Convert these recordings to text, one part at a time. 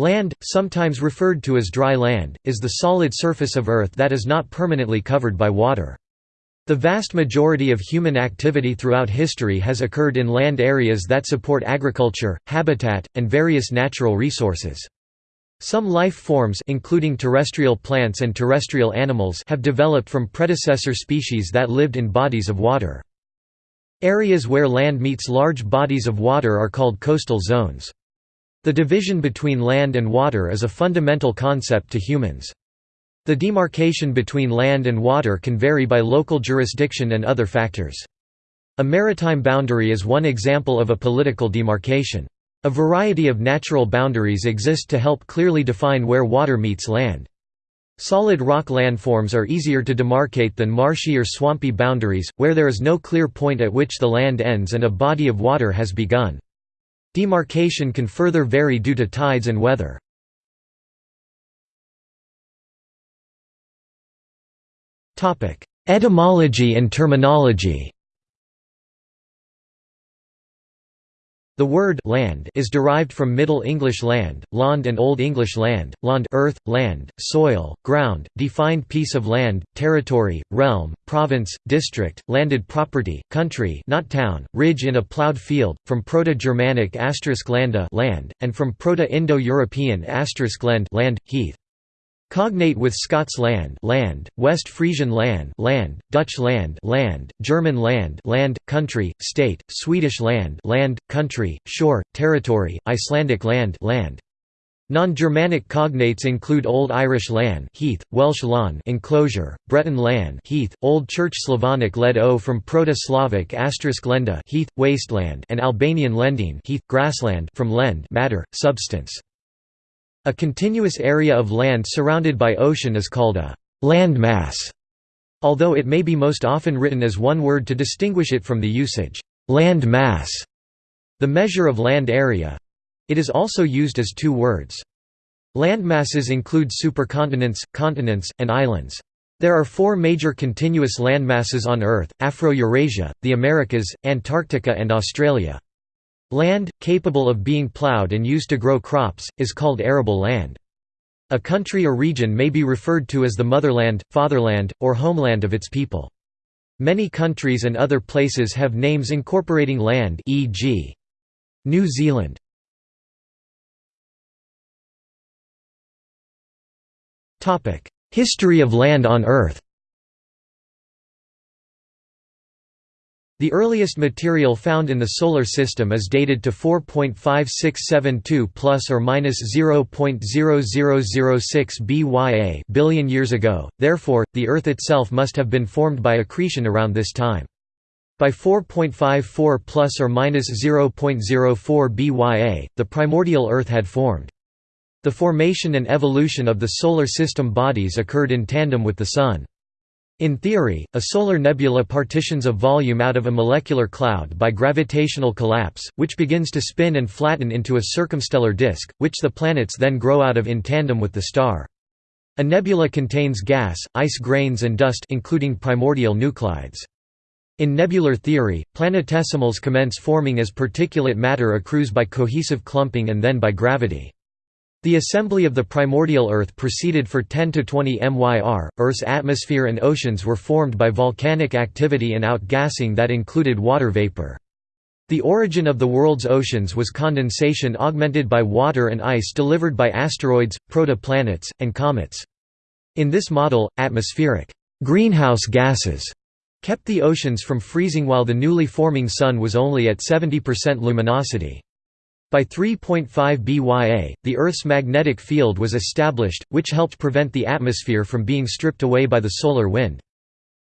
Land, sometimes referred to as dry land, is the solid surface of Earth that is not permanently covered by water. The vast majority of human activity throughout history has occurred in land areas that support agriculture, habitat, and various natural resources. Some life forms including terrestrial plants and terrestrial animals have developed from predecessor species that lived in bodies of water. Areas where land meets large bodies of water are called coastal zones. The division between land and water is a fundamental concept to humans. The demarcation between land and water can vary by local jurisdiction and other factors. A maritime boundary is one example of a political demarcation. A variety of natural boundaries exist to help clearly define where water meets land. Solid rock landforms are easier to demarcate than marshy or swampy boundaries, where there is no clear point at which the land ends and a body of water has begun. Demarcation can further vary due to tides and weather. Etymology and terminology The word land is derived from Middle English land, land and Old English land, land earth, land, soil, ground, defined piece of land, territory, realm, province, district, landed property, country not town, ridge in a ploughed field, from Proto-Germanic landa land, and from Proto-Indo-European land, land heath. Cognate with Scots land, land, West Frisian land, land, Dutch land, land, German land, land, country, state, Swedish land, land, country, shore, territory, Icelandic land, land. Non-Germanic cognates include Old Irish land, heath, Welsh lawn, enclosure, Breton land, heath, Old Church Slavonic led o from Proto-Slavic asterisk lenda, heath, wasteland, and Albanian lendine, heath, grassland from lend, matter, substance. A continuous area of land surrounded by ocean is called a land mass, although it may be most often written as one word to distinguish it from the usage, land mass, the measure of land area. It is also used as two words. Landmasses include supercontinents, continents, and islands. There are four major continuous landmasses on Earth, Afro-Eurasia, the Americas, Antarctica and Australia. Land, capable of being plowed and used to grow crops, is called arable land. A country or region may be referred to as the motherland, fatherland, or homeland of its people. Many countries and other places have names incorporating land e.g. New Zealand. History of land on Earth The earliest material found in the Solar System is dated to 4.5672 plus or minus 0.0006 BYA billion years ago, therefore, the Earth itself must have been formed by accretion around this time. By 4.54 plus or minus 0.04 BYA, the primordial Earth had formed. The formation and evolution of the Solar System bodies occurred in tandem with the Sun. In theory, a solar nebula partitions a volume out of a molecular cloud by gravitational collapse, which begins to spin and flatten into a circumstellar disk, which the planets then grow out of in tandem with the star. A nebula contains gas, ice grains and dust including primordial nuclides. In nebular theory, planetesimals commence forming as particulate matter accrues by cohesive clumping and then by gravity. The assembly of the primordial Earth proceeded for 10 to 20 MYR. Earth's atmosphere and oceans were formed by volcanic activity and outgassing that included water vapor. The origin of the world's oceans was condensation augmented by water and ice delivered by asteroids, protoplanets, and comets. In this model, atmospheric greenhouse gases kept the oceans from freezing while the newly forming Sun was only at 70% luminosity. By 3.5 BYA, the Earth's magnetic field was established, which helped prevent the atmosphere from being stripped away by the solar wind.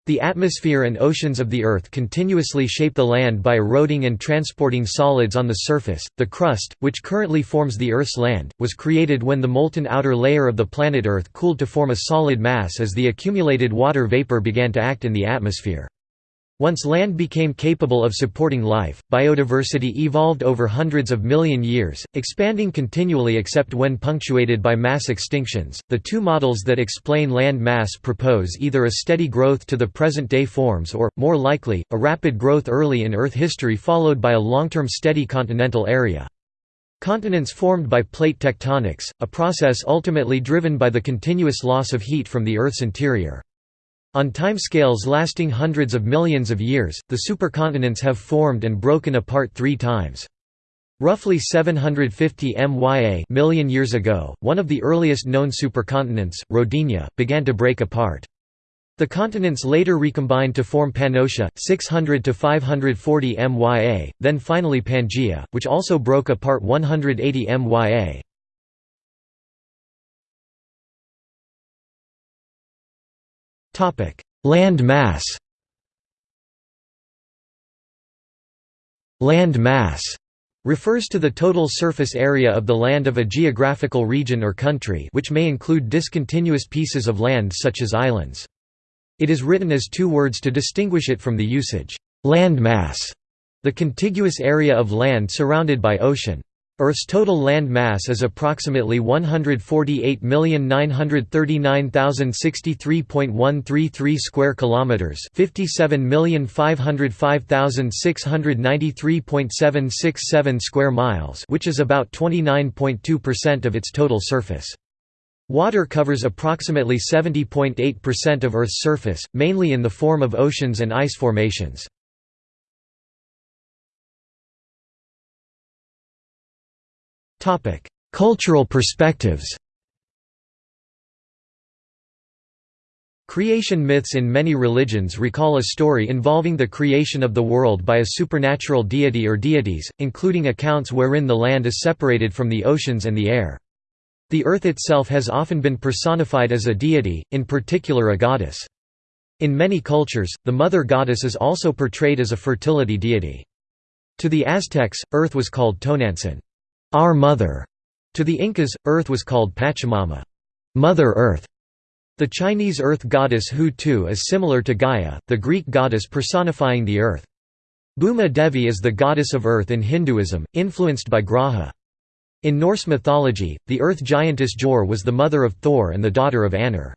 The atmosphere and oceans of the Earth continuously shape the land by eroding and transporting solids on the surface. The crust, which currently forms the Earth's land, was created when the molten outer layer of the planet Earth cooled to form a solid mass as the accumulated water vapor began to act in the atmosphere. Once land became capable of supporting life, biodiversity evolved over hundreds of million years, expanding continually except when punctuated by mass extinctions. The two models that explain land mass propose either a steady growth to the present day forms or, more likely, a rapid growth early in Earth history followed by a long term steady continental area. Continents formed by plate tectonics, a process ultimately driven by the continuous loss of heat from the Earth's interior. On timescales lasting hundreds of millions of years, the supercontinents have formed and broken apart three times. Roughly 750 MYA million years ago, one of the earliest known supercontinents, Rodinia, began to break apart. The continents later recombined to form Pannotia, 600 to 540 MYA, then finally Pangaea, which also broke apart 180 MYA. Topic: Land mass. Land mass refers to the total surface area of the land of a geographical region or country which may include discontinuous pieces of land such as islands. It is written as two words to distinguish it from the usage, land mass, the contiguous area of land surrounded by ocean. Earth's total land mass is approximately 148,939,063.133 square kilometers, 57,505,693.767 square miles, which is about 29.2% of its total surface. Water covers approximately 70.8% of Earth's surface, mainly in the form of oceans and ice formations. Cultural perspectives Creation myths in many religions recall a story involving the creation of the world by a supernatural deity or deities, including accounts wherein the land is separated from the oceans and the air. The earth itself has often been personified as a deity, in particular a goddess. In many cultures, the mother goddess is also portrayed as a fertility deity. To the Aztecs, earth was called Tonantzin, our mother. To the Incas, earth was called Pachamama, Mother Earth. The Chinese earth goddess Hou Tu is similar to Gaia, the Greek goddess personifying the earth. Bhuma Devi is the goddess of earth in Hinduism, influenced by Graha. In Norse mythology, the earth giantess Jor was the mother of Thor and the daughter of Annar.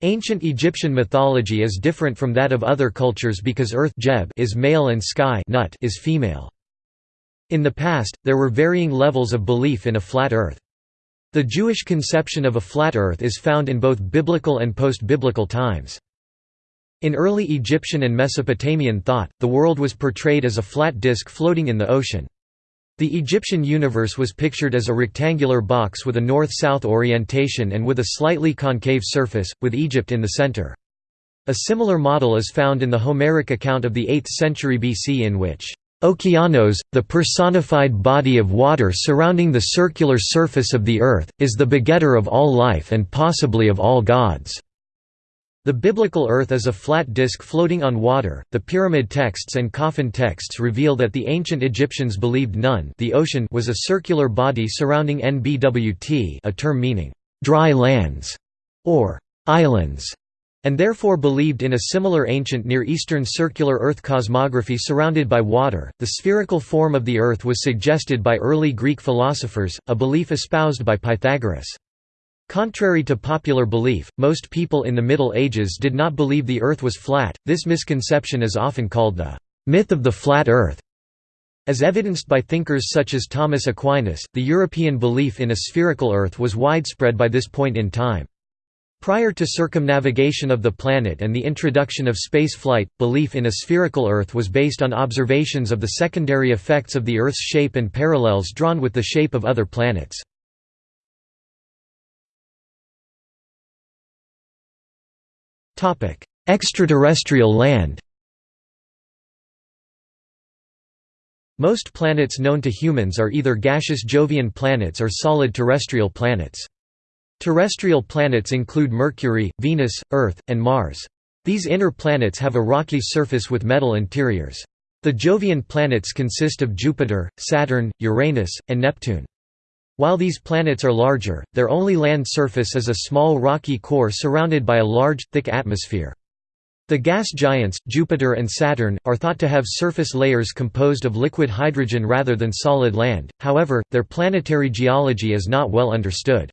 Ancient Egyptian mythology is different from that of other cultures because earth is male and sky Nut is female. In the past, there were varying levels of belief in a flat earth. The Jewish conception of a flat earth is found in both biblical and post-biblical times. In early Egyptian and Mesopotamian thought, the world was portrayed as a flat disk floating in the ocean. The Egyptian universe was pictured as a rectangular box with a north-south orientation and with a slightly concave surface, with Egypt in the center. A similar model is found in the Homeric account of the 8th century BC in which Okeanos, the personified body of water surrounding the circular surface of the earth, is the begetter of all life and possibly of all gods. The biblical earth is a flat disk floating on water. The pyramid texts and coffin texts reveal that the ancient Egyptians believed Nun, the ocean, was a circular body surrounding Nbwt, a term meaning dry lands or islands, and therefore believed in a similar ancient Near Eastern circular Earth cosmography surrounded by water. The spherical form of the Earth was suggested by early Greek philosophers, a belief espoused by Pythagoras. Contrary to popular belief, most people in the Middle Ages did not believe the Earth was flat. This misconception is often called the myth of the flat Earth. As evidenced by thinkers such as Thomas Aquinas, the European belief in a spherical Earth was widespread by this point in time. Prior to circumnavigation of the planet and the introduction of space flight, belief in a spherical Earth was based on observations of the secondary effects of the Earth's shape and parallels drawn with the shape of other planets. Extraterrestrial land Most planets known to humans are either gaseous Jovian planets or solid terrestrial planets. Terrestrial planets include Mercury, Venus, Earth, and Mars. These inner planets have a rocky surface with metal interiors. The Jovian planets consist of Jupiter, Saturn, Uranus, and Neptune. While these planets are larger, their only land surface is a small rocky core surrounded by a large, thick atmosphere. The gas giants, Jupiter and Saturn, are thought to have surface layers composed of liquid hydrogen rather than solid land, however, their planetary geology is not well understood.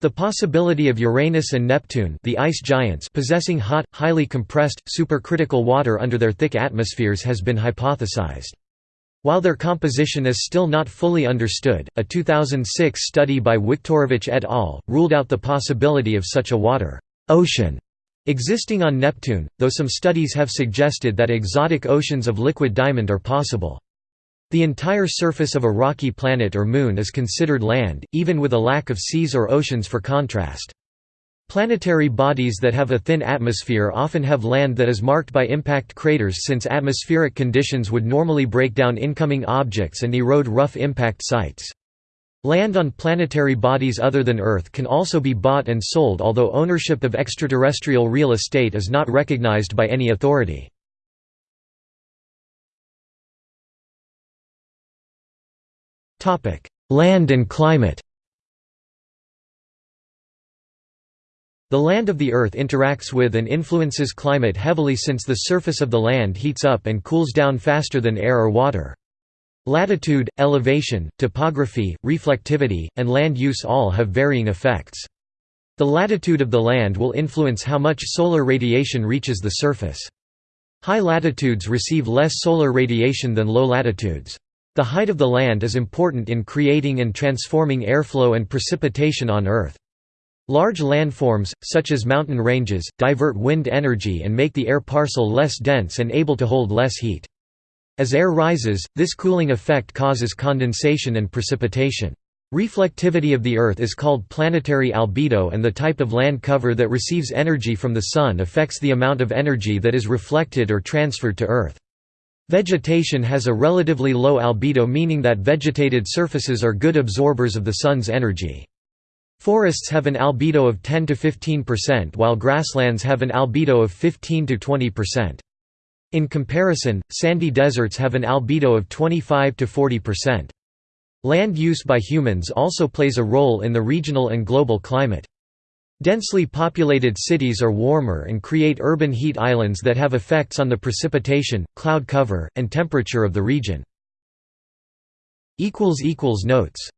The possibility of Uranus and Neptune the ice giants possessing hot, highly compressed, supercritical water under their thick atmospheres has been hypothesized. While their composition is still not fully understood, a 2006 study by Wiktorowicz et al. ruled out the possibility of such a water ocean existing on Neptune, though some studies have suggested that exotic oceans of liquid diamond are possible. The entire surface of a rocky planet or moon is considered land, even with a lack of seas or oceans for contrast. Planetary bodies that have a thin atmosphere often have land that is marked by impact craters since atmospheric conditions would normally break down incoming objects and erode rough impact sites. Land on planetary bodies other than Earth can also be bought and sold although ownership of extraterrestrial real estate is not recognized by any authority. Land and climate The land of the Earth interacts with and influences climate heavily since the surface of the land heats up and cools down faster than air or water. Latitude, elevation, topography, reflectivity, and land use all have varying effects. The latitude of the land will influence how much solar radiation reaches the surface. High latitudes receive less solar radiation than low latitudes. The height of the land is important in creating and transforming airflow and precipitation on Earth. Large landforms, such as mountain ranges, divert wind energy and make the air parcel less dense and able to hold less heat. As air rises, this cooling effect causes condensation and precipitation. Reflectivity of the Earth is called planetary albedo and the type of land cover that receives energy from the Sun affects the amount of energy that is reflected or transferred to Earth. Vegetation has a relatively low albedo meaning that vegetated surfaces are good absorbers of the Sun's energy. Forests have an albedo of 10 to 15% while grasslands have an albedo of 15 to 20%. In comparison, sandy deserts have an albedo of 25 to 40%. Land use by humans also plays a role in the regional and global climate. Densely populated cities are warmer and create urban heat islands that have effects on the precipitation, cloud cover, and temperature of the region. Notes